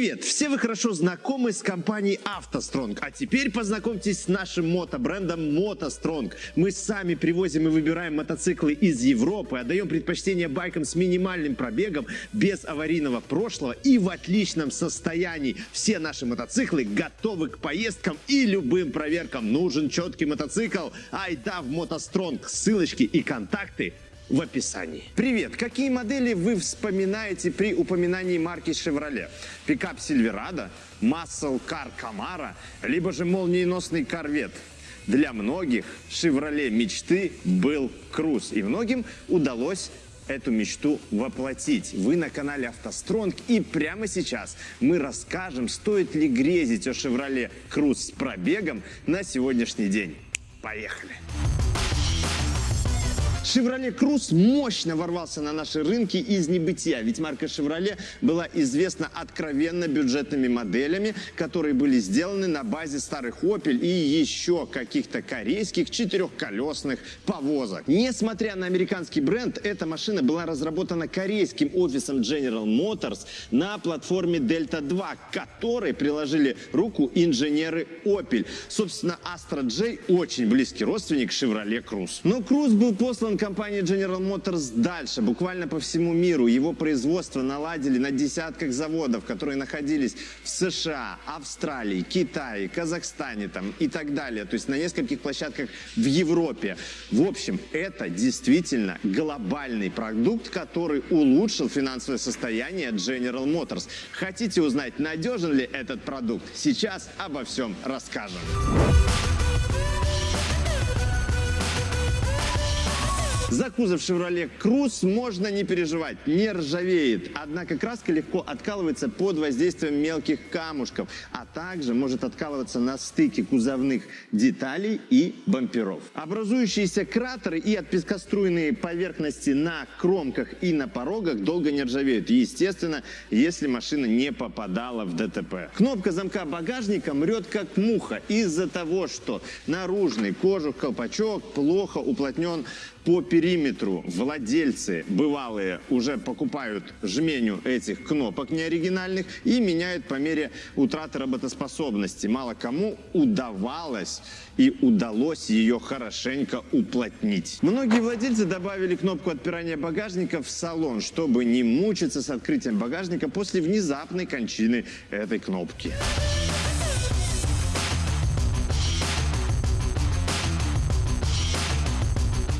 Привет! Все вы хорошо знакомы с компанией автостронг, а теперь познакомьтесь с нашим мотобрендом мотостронг. Мы сами привозим и выбираем мотоциклы из Европы, отдаем предпочтение байкам с минимальным пробегом, без аварийного прошлого и в отличном состоянии. Все наши мотоциклы готовы к поездкам и любым проверкам. Нужен четкий мотоцикл? Айда в мотостронг. Ссылочки и контакты в описании. Привет! Какие модели вы вспоминаете при упоминании марки Chevrolet? Пикап Silverado, Muscle Car Camaro, либо же молниеносный Corvette? Для многих Chevrolet мечты был круз, и многим удалось эту мечту воплотить. Вы на канале автостронг и прямо сейчас мы расскажем, стоит ли грезить о Chevrolet Cruze с пробегом на сегодняшний день. Поехали! Chevrolet Cruze мощно ворвался на наши рынки из небытия, ведь марка Chevrolet была известна откровенно бюджетными моделями, которые были сделаны на базе старых Opel и еще каких-то корейских четырехколесных повозок. Несмотря на американский бренд, эта машина была разработана корейским офисом General Motors на платформе Delta 2, к которой приложили руку инженеры Opel. Собственно, Astra J очень близкий родственник Chevrolet Cruze. Но Cruze был послан компании General Motors дальше, буквально по всему миру. Его производство наладили на десятках заводов, которые находились в США, Австралии, Китае, Казахстане там, и так далее. То есть на нескольких площадках в Европе. В общем, это действительно глобальный продукт, который улучшил финансовое состояние General Motors. Хотите узнать, надежен ли этот продукт? Сейчас обо всем расскажем. За кузов Chevrolet Cruze можно не переживать, не ржавеет. Однако краска легко откалывается под воздействием мелких камушков, а также может откалываться на стыке кузовных деталей и бамперов. Образующиеся кратеры и отпескоструйные поверхности на кромках и на порогах долго не ржавеют. Естественно, если машина не попадала в ДТП. Кнопка замка багажника мрет как муха из-за того, что наружный кожух, колпачок плохо уплотнен по периметру владельцы бывалые уже покупают жменю этих кнопок неоригинальных и меняют по мере утраты работоспособности. Мало кому удавалось и удалось ее хорошенько уплотнить. Многие владельцы добавили кнопку отпирания багажника в салон, чтобы не мучиться с открытием багажника после внезапной кончины этой кнопки.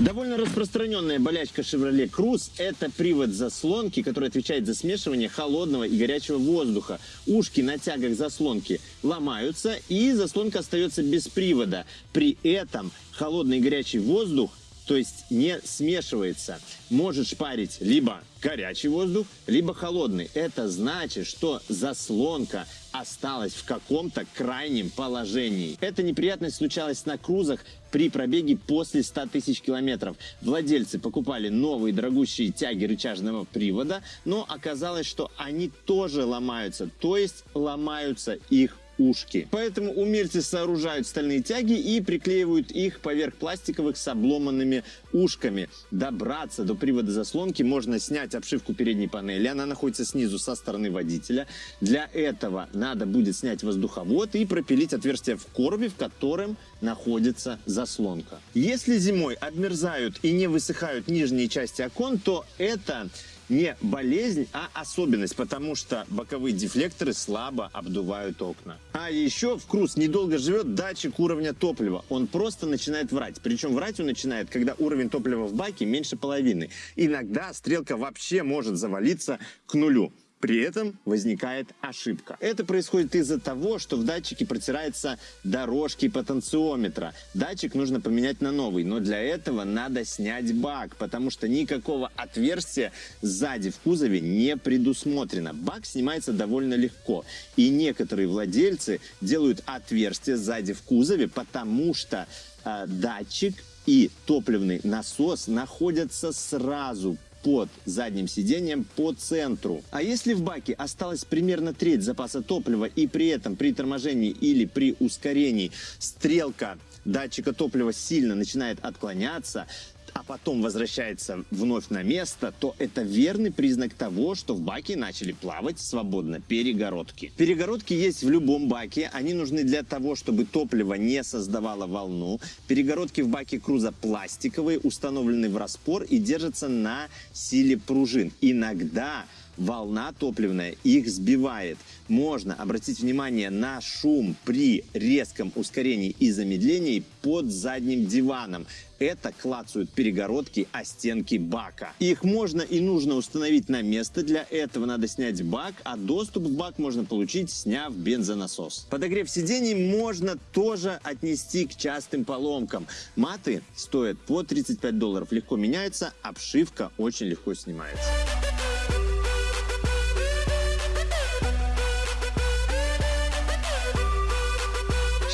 Довольно распространенная болячка Chevrolet Cruze – это привод заслонки, который отвечает за смешивание холодного и горячего воздуха. Ушки на тягах заслонки ломаются, и заслонка остается без привода. При этом холодный и горячий воздух то есть не смешивается. Может шпарить либо горячий воздух, либо холодный. Это значит, что заслонка осталась в каком-то крайнем положении. Эта неприятность случалась на крузах при пробеге после 100 тысяч километров. Владельцы покупали новые дорогущие тяги рычажного привода, но оказалось, что они тоже ломаются, то есть ломаются их ушки. Поэтому умельцы сооружают стальные тяги и приклеивают их поверх пластиковых с обломанными ушками. Добраться до привода заслонки можно снять обшивку передней панели. Она находится снизу со стороны водителя. Для этого надо будет снять воздуховод и пропилить отверстие в коробе, в котором находится заслонка. Если зимой обмерзают и не высыхают нижние части окон, то это не болезнь, а особенность, потому что боковые дефлекторы слабо обдувают окна. А еще в Круз недолго живет датчик уровня топлива. Он просто начинает врать. Причем врать он начинает, когда уровень топлива в баке меньше половины. Иногда стрелка вообще может завалиться к нулю. При этом возникает ошибка. Это происходит из-за того, что в датчике протираются дорожки потенциометра. Датчик нужно поменять на новый, но для этого надо снять бак, потому что никакого отверстия сзади в кузове не предусмотрено. Бак снимается довольно легко, и некоторые владельцы делают отверстие сзади в кузове, потому что э, датчик и топливный насос находятся сразу под задним сиденьем по центру. А если в баке осталась примерно треть запаса топлива и при этом при торможении или при ускорении стрелка датчика топлива сильно начинает отклоняться, а потом возвращается вновь на место, то это верный признак того, что в баке начали плавать свободно перегородки. Перегородки есть в любом баке. Они нужны для того, чтобы топливо не создавало волну. Перегородки в баке круза пластиковые, установлены в распор и держатся на силе пружин. Иногда волна топливная их сбивает. Можно обратить внимание на шум при резком ускорении и замедлении под задним диваном. Это клацают перегородки о стенки бака. Их можно и нужно установить на место. Для этого надо снять бак, а доступ в бак можно получить, сняв бензонасос. Подогрев сидений можно тоже отнести к частым поломкам. Маты стоят по 35 долларов, легко меняются, обшивка очень легко снимается.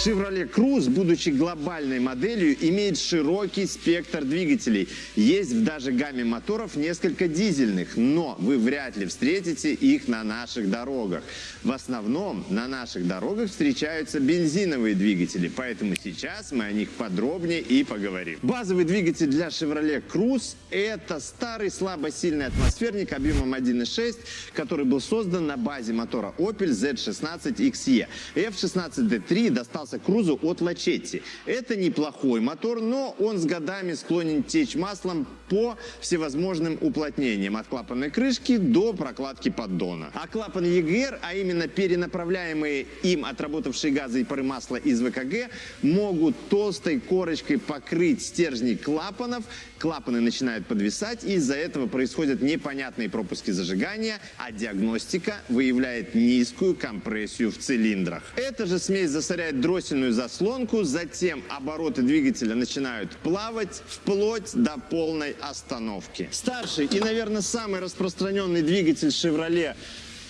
Chevrolet Cruze, будучи глобальной моделью, имеет широкий спектр двигателей. Есть в даже гамме моторов несколько дизельных, но вы вряд ли встретите их на наших дорогах. В основном на наших дорогах встречаются бензиновые двигатели, поэтому сейчас мы о них подробнее и поговорим. Базовый двигатель для Chevrolet Cruze – это старый слабосильный атмосферник объемом 1.6, который был создан на базе мотора Opel Z16XE. F16D3 достался достался Крузу от Лачетти. Это неплохой мотор, но он с годами склонен течь маслом по всевозможным уплотнениям, от клапанной крышки до прокладки поддона. А клапан EGR, а именно перенаправляемые им отработавшие газы и пары масла из ВКГ, могут толстой корочкой покрыть стержни клапанов, клапаны начинают подвисать, и из-за этого происходят непонятные пропуски зажигания, а диагностика выявляет низкую компрессию в цилиндрах. Эта же смесь засоряет дроссельную заслонку, затем обороты двигателя начинают плавать вплоть до полной остановки. Старший и, наверное, самый распространенный двигатель Chevrolet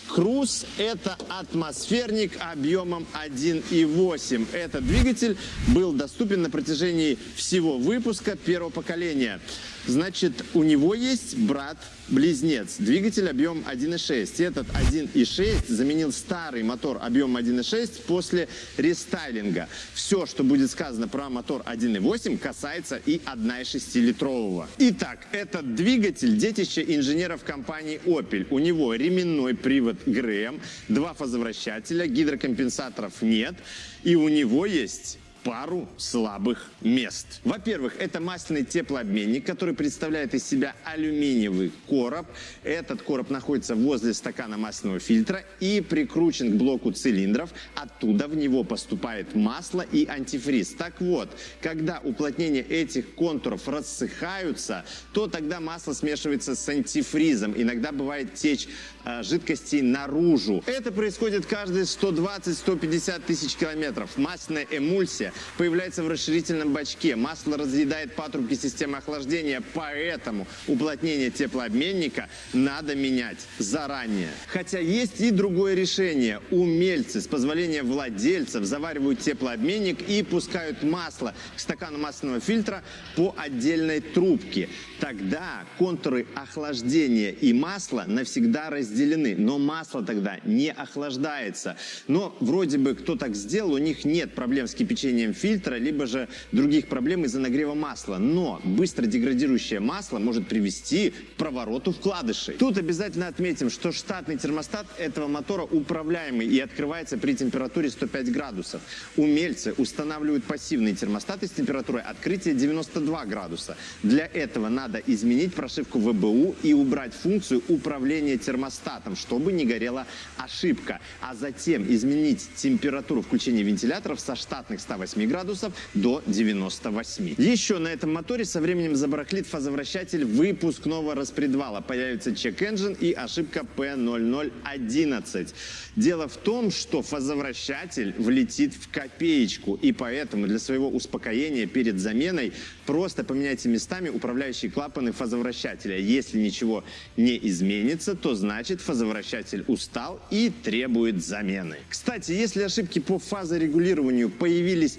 Круз – это атмосферник объемом 1,8. Этот двигатель был доступен на протяжении всего выпуска первого поколения. Значит, у него есть брат-близнец, двигатель объем 1.6. Этот 1.6 заменил старый мотор объем 1.6 после рестайлинга. Все, что будет сказано про мотор 1.8, касается и 1.6-литрового. Итак, этот двигатель – детище инженеров компании Opel. У него ременной привод ГРМ, два фазовращателя, гидрокомпенсаторов нет. И у него есть пару слабых мест. Во-первых, это масляный теплообменник, который представляет из себя алюминиевый короб. Этот короб находится возле стакана масляного фильтра и прикручен к блоку цилиндров. Оттуда в него поступает масло и антифриз. Так вот, когда уплотнения этих контуров рассыхаются, то тогда масло смешивается с антифризом. Иногда бывает течь э, жидкостей наружу. Это происходит каждые 120-150 тысяч километров. Масляная эмульсия появляется в расширительном бачке. Масло разъедает патрубки системы охлаждения, поэтому уплотнение теплообменника надо менять заранее. Хотя есть и другое решение. Умельцы с позволения владельцев заваривают теплообменник и пускают масло к стакану масляного фильтра по отдельной трубке. Тогда контуры охлаждения и масла навсегда разделены, но масло тогда не охлаждается. Но вроде бы кто так сделал, у них нет проблем с кипячением повреждением фильтра, либо же других проблем из-за нагрева масла. Но быстро деградирующее масло может привести к провороту вкладышей. Тут обязательно отметим, что штатный термостат этого мотора управляемый и открывается при температуре 105 градусов. Умельцы устанавливают пассивные термостаты с температурой открытия 92 градуса. Для этого надо изменить прошивку ВБУ и убрать функцию управления термостатом, чтобы не горела ошибка. А затем изменить температуру включения вентиляторов со штатных 108 108 градусов до 98. Еще на этом моторе со временем забарахлит фазовращатель выпускного распредвала. Появится чек-энджин и ошибка P0011. Дело в том, что фазовращатель влетит в копеечку, и поэтому для своего успокоения перед заменой просто поменяйте местами управляющие клапаны фазовращателя. Если ничего не изменится, то значит фазовращатель устал и требует замены. Кстати, если ошибки по фазорегулированию появились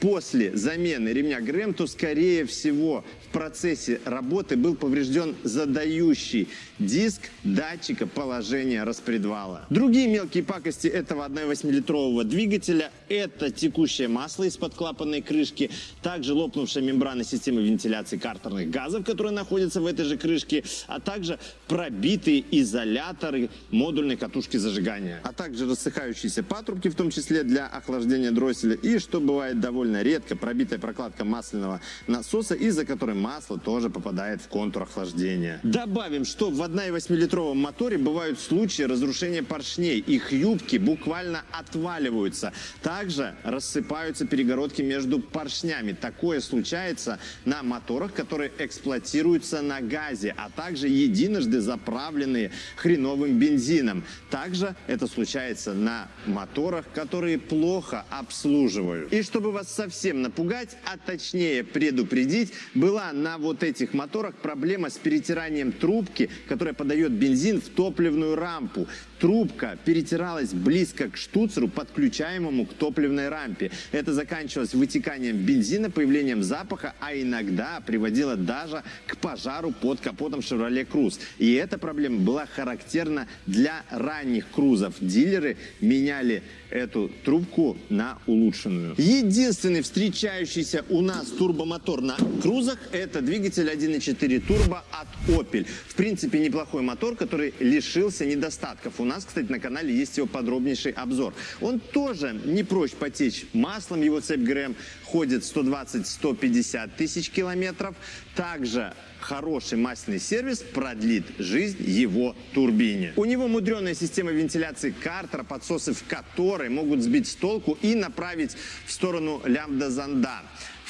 после замены ремня ГРМ, то, скорее всего, в процессе работы был поврежден задающий диск датчика положения распредвала. Другие мелкие пакости этого 1,8-литрового двигателя – это текущее масло из-под клапанной крышки, также лопнувшая мембрана системы вентиляции картерных газов, которая находится в этой же крышке, а также пробитые изоляторы модульной катушки зажигания, а также рассыхающиеся патрубки, в том числе для охлаждения дросселя, и, что бывает довольно редко, пробитая прокладка масляного насоса, из-за которой масло тоже попадает в контур охлаждения. Добавим, что в 1,8-литровом моторе бывают случаи разрушения поршней. Их юбки буквально отваливаются. Также рассыпаются перегородки между поршнями. Такое случается на моторах, которые эксплуатируются на газе, а также единожды заправленные хреновым бензином. Также это случается на моторах, которые плохо обслуживают. И чтобы вас совсем напугать, а точнее предупредить, была на вот этих моторах проблема с перетиранием трубки, которая подает бензин в топливную рампу. Трубка перетиралась близко к штуцеру, подключаемому к топливной рампе. Это заканчивалось вытеканием бензина, появлением запаха, а иногда приводило даже к пожару под капотом Chevrolet Cruze. И эта проблема была характерна для ранних крузов. Дилеры меняли эту трубку на улучшенную. Единственный встречающийся у нас турбомотор на крузах это двигатель 1.4 турбо от Opel. В принципе, неплохой мотор, который лишился недостатков. У нас, кстати, на канале есть его подробнейший обзор. Он тоже не прочь потечь маслом, его цепь ГРМ ходит 120-150 тысяч километров. Также хороший масляный сервис продлит жизнь его турбине. У него мудреная система вентиляции картера, подсосы в которой могут сбить с толку и направить в сторону лямбда-зонда.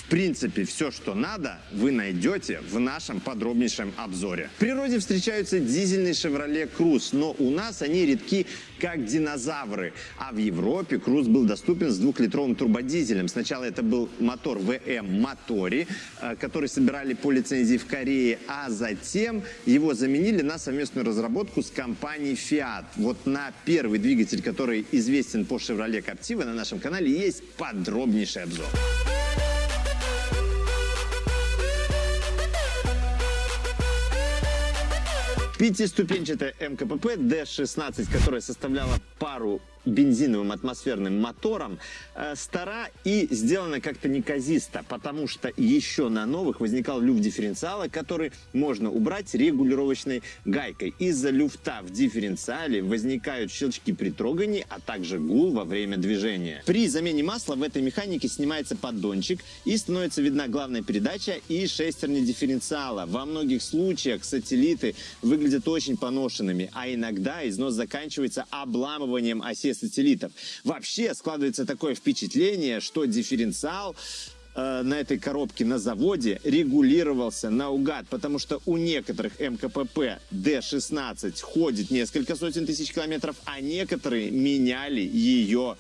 Принципе, все, что надо, вы найдете в нашем подробнейшем обзоре. В природе встречаются дизельные Chevrolet Cruze, но у нас они редки как динозавры. А в Европе Cruze был доступен с двухлитровым турбодизелем. Сначала это был мотор VM Motori, э, который собирали по лицензии в Корее, а затем его заменили на совместную разработку с компанией Fiat. Вот на первый двигатель, который известен по Chevrolet Captiva, на нашем канале есть подробнейший обзор. Пятиступенчатая МКПП D16, которая составляла пару бензиновым атмосферным мотором э, стара и сделана как-то неказисто, потому что еще на новых возникал люфт дифференциала, который можно убрать регулировочной гайкой. Из-за люфта в дифференциале возникают щелчки при трогании, а также гул во время движения. При замене масла в этой механике снимается поддончик и становится видна главная передача и шестерни дифференциала. Во многих случаях сателлиты выглядят очень поношенными, а иногда износ заканчивается обламыванием оси сателлитов. Вообще складывается такое впечатление, что дифференциал э, на этой коробке на заводе регулировался наугад, потому что у некоторых МКПП D16 ходит несколько сотен тысяч километров, а некоторые меняли ее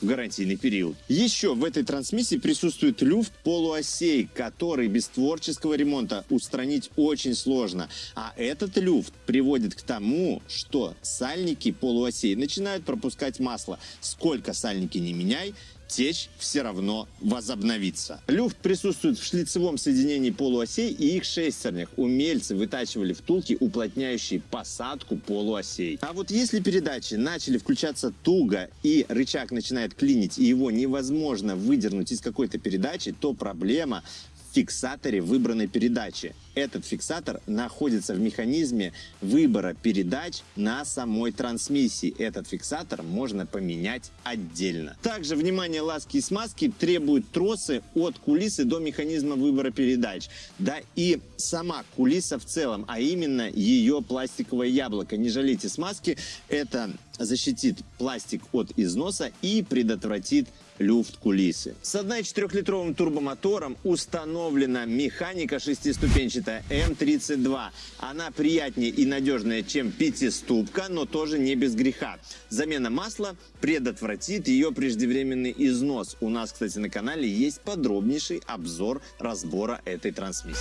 в гарантийный период. Еще в этой трансмиссии присутствует люфт полуосей, который без творческого ремонта устранить очень сложно. А этот люфт приводит к тому, что сальники полуосей начинают пропускать масло. Сколько сальники не меняй, течь все равно возобновится. Люфт присутствует в шлицевом соединении полуосей и их шестернях. Умельцы вытачивали втулки, уплотняющие посадку полуосей. А вот если передачи начали включаться туго и рычаг начинает клинить, и его невозможно выдернуть из какой-то передачи, то проблема фиксаторе выбранной передачи. Этот фиксатор находится в механизме выбора передач на самой трансмиссии. Этот фиксатор можно поменять отдельно. Также внимание ласки и смазки требуют тросы от кулисы до механизма выбора передач. Да и сама кулиса в целом, а именно ее пластиковое яблоко. Не жалейте смазки, это защитит пластик от износа и предотвратит люфт кулисы. С 1,4-литровым турбомотором установлена механика шестиступенчатая М32. Она приятнее и надежнее, чем пятиступка, но тоже не без греха. Замена масла предотвратит ее преждевременный износ. У нас, кстати, на канале есть подробнейший обзор разбора этой трансмиссии.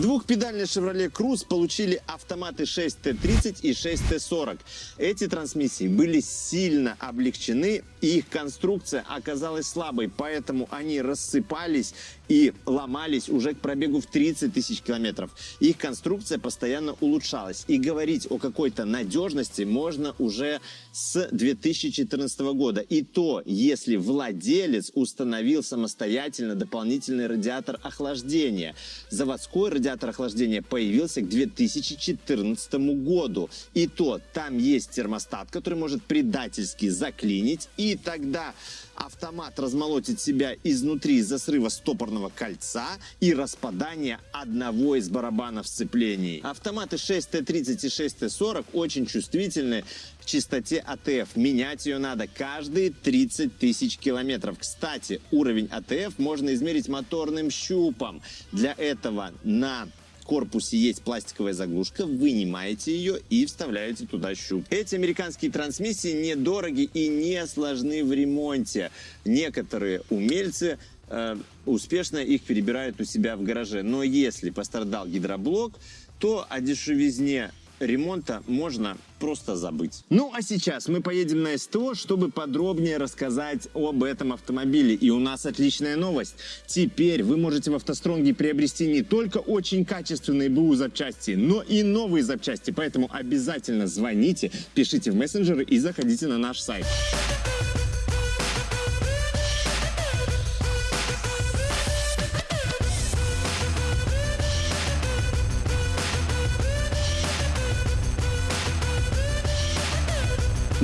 Двухпедальные Chevrolet Cruze получили автоматы 6T30 и 6T40. Эти трансмиссии были сильно облегчены, их конструкция оказалась слабой, поэтому они рассыпались и ломались уже к пробегу в 30 тысяч километров. Их конструкция постоянно улучшалась. И говорить о какой-то надежности можно уже с 2014 года. И то, если владелец установил самостоятельно дополнительный радиатор охлаждения. Заводской радиатор охлаждения появился к 2014 году. И то, там есть термостат, который может предательски заклинить. И тогда автомат размолотит себя изнутри из-за срыва стопорного кольца и распадания одного из барабанов сцеплений. Автоматы 6Т30 и 6Т40 очень чувствительны к чистоте АТФ. Менять ее надо каждые 30 тысяч километров. Кстати, уровень АТФ можно измерить моторным щупом. Для этого на корпусе есть пластиковая заглушка, вынимаете ее и вставляете туда щуп. Эти американские трансмиссии недороги и не сложны в ремонте. Некоторые умельцы э, успешно их перебирают у себя в гараже. Но если пострадал гидроблок, то о дешевизне ремонта можно просто забыть. Ну а сейчас мы поедем на СТО, чтобы подробнее рассказать об этом автомобиле. И у нас отличная новость. Теперь вы можете в автостронге приобрести не только очень качественные БУ запчасти, но и новые запчасти. Поэтому обязательно звоните, пишите в мессенджеры и заходите на наш сайт.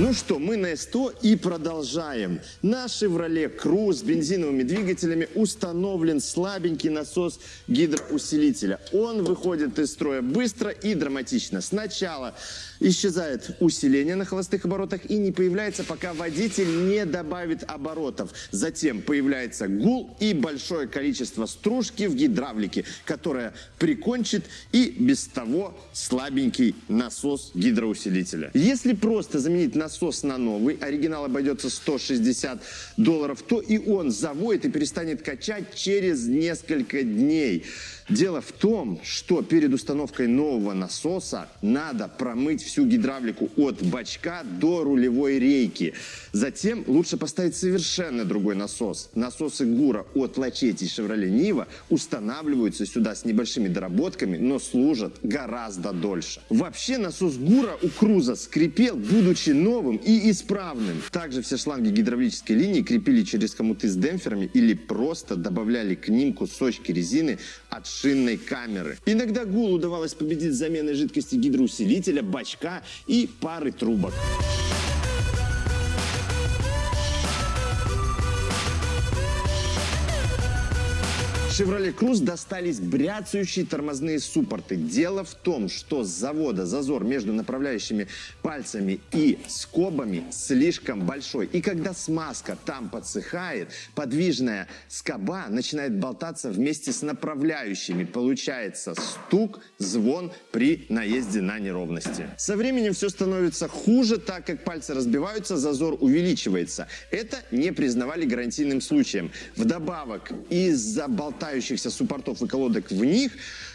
Ну что, мы на СТО и продолжаем. На Chevrolet Cruze с бензиновыми двигателями установлен слабенький насос гидроусилителя. Он выходит из строя быстро и драматично. Сначала исчезает усиление на холостых оборотах и не появляется, пока водитель не добавит оборотов. Затем появляется гул и большое количество стружки в гидравлике, которая прикончит и без того слабенький насос гидроусилителя. Если просто заменить насос насос на новый, оригинал обойдется 160 долларов, то и он заводит и перестанет качать через несколько дней. Дело в том, что перед установкой нового насоса надо промыть всю гидравлику от бачка до рулевой рейки. Затем лучше поставить совершенно другой насос. Насосы Гура от Лачети и Chevrolet Niva устанавливаются сюда с небольшими доработками, но служат гораздо дольше. Вообще насос Гура у Круза скрипел, будучи новым и исправным. Также все шланги гидравлической линии крепили через хомуты с демпферами или просто добавляли к ним кусочки резины от шинной камеры. Иногда ГУЛ удавалось победить заменой жидкости гидроусилителя, бачка и пары трубок. Chevrolet Cruze достались бряцающие тормозные суппорты. Дело в том, что с завода зазор между направляющими пальцами и скобами слишком большой. И когда смазка там подсыхает, подвижная скоба начинает болтаться вместе с направляющими. Получается стук, звон при наезде на неровности. Со временем все становится хуже, так как пальцы разбиваются, зазор увеличивается. Это не признавали гарантийным случаем. Вдобавок, из-за болтания болтающихся суппортов и колодок в них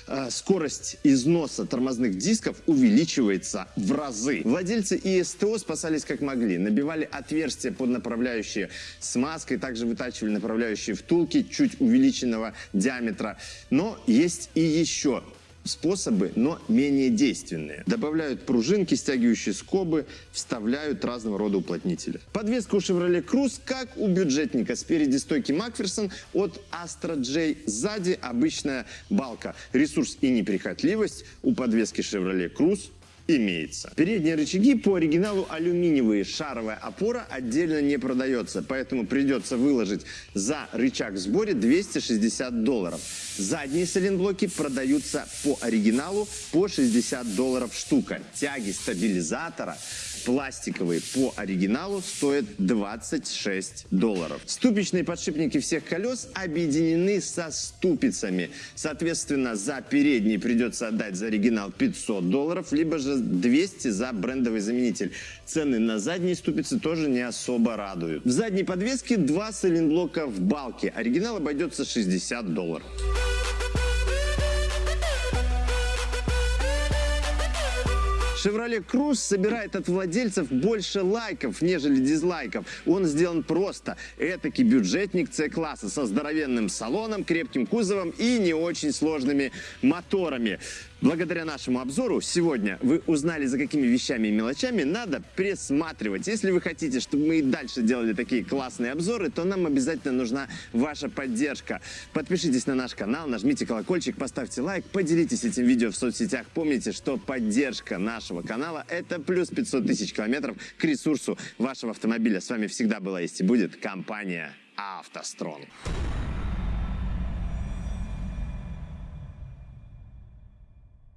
э, скорость износа тормозных дисков увеличивается в разы. Владельцы ИСТО спасались как могли. Набивали отверстия под направляющие смазкой, также вытачивали направляющие втулки чуть увеличенного диаметра. Но есть и еще способы, но менее действенные. Добавляют пружинки, стягивающие скобы, вставляют разного рода уплотнители. Подвеска у Chevrolet Cruze как у бюджетника. Спереди стойки Макферсон от Astra J, сзади обычная балка. Ресурс и неприхотливость у подвески Chevrolet Cruze имеется. Передние рычаги по оригиналу алюминиевые, шаровая опора отдельно не продается, поэтому придется выложить за рычаг в сборе 260 долларов. Задние сайлентблоки продаются по оригиналу по 60 долларов штука. Тяги стабилизатора пластиковые по оригиналу стоят 26 долларов. Ступичные подшипники всех колес объединены со ступицами. Соответственно, за передний придется отдать за оригинал 500 долларов, либо же 200 за брендовый заменитель. Цены на задние ступицы тоже не особо радуют. В задней подвеске два сайлентблока в балке. Оригинал обойдется 60 долларов. Chevrolet Cruze собирает от владельцев больше лайков, нежели дизлайков. Он сделан просто. Этакий бюджетник С-класса со здоровенным салоном, крепким кузовом и не очень сложными моторами. Благодаря нашему обзору сегодня вы узнали, за какими вещами и мелочами надо присматривать. Если вы хотите, чтобы мы и дальше делали такие классные обзоры, то нам обязательно нужна ваша поддержка. Подпишитесь на наш канал, нажмите колокольчик, поставьте лайк, поделитесь этим видео в соцсетях. Помните, что поддержка нашего канала – это плюс 500 тысяч километров к ресурсу вашего автомобиля. С вами всегда была есть и будет компания «АвтоСтронг».